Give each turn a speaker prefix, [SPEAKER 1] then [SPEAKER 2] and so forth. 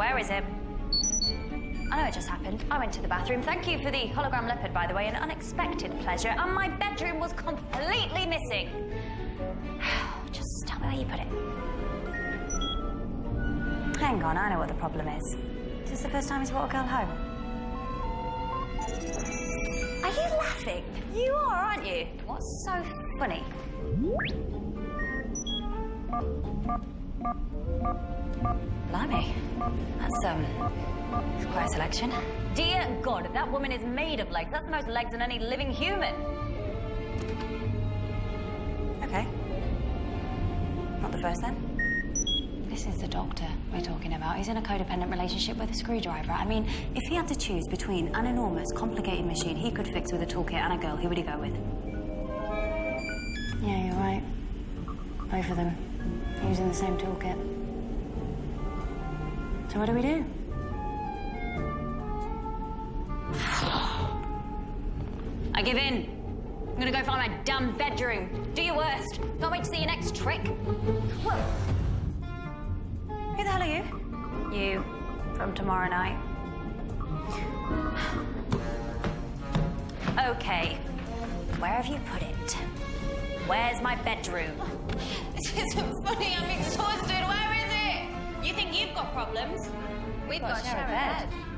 [SPEAKER 1] Where is it? I know it just happened. I went to the bathroom. Thank you for the hologram leopard, by the way, an unexpected pleasure. And my bedroom was completely missing. Just tell me where you put it. Hang on, I know what the problem is. Is this the first time he's brought a girl home? Are you laughing? You are, aren't you? What's so funny? Blimey. That's, um, quite a selection. Dear God, that woman is made of legs. That's the most legs than any living human. Okay. Not the first, then? This is the doctor we're talking about. He's in a codependent relationship with a screwdriver. I mean, if he had to choose between an enormous, complicated machine he could fix with a toolkit and a girl, who would he go with? Yeah, you're right. Both of them. Using the same toolkit. So what do we do? I give in. I'm gonna go find my damn bedroom. Do your worst. Can't wait to see your next trick. Whoa. Who the hell are you? You. From tomorrow night. Okay. Where have you put it? Where's my bedroom?
[SPEAKER 2] This isn't funny. I'm exhausted. Where problems? We've got,
[SPEAKER 1] share a
[SPEAKER 2] share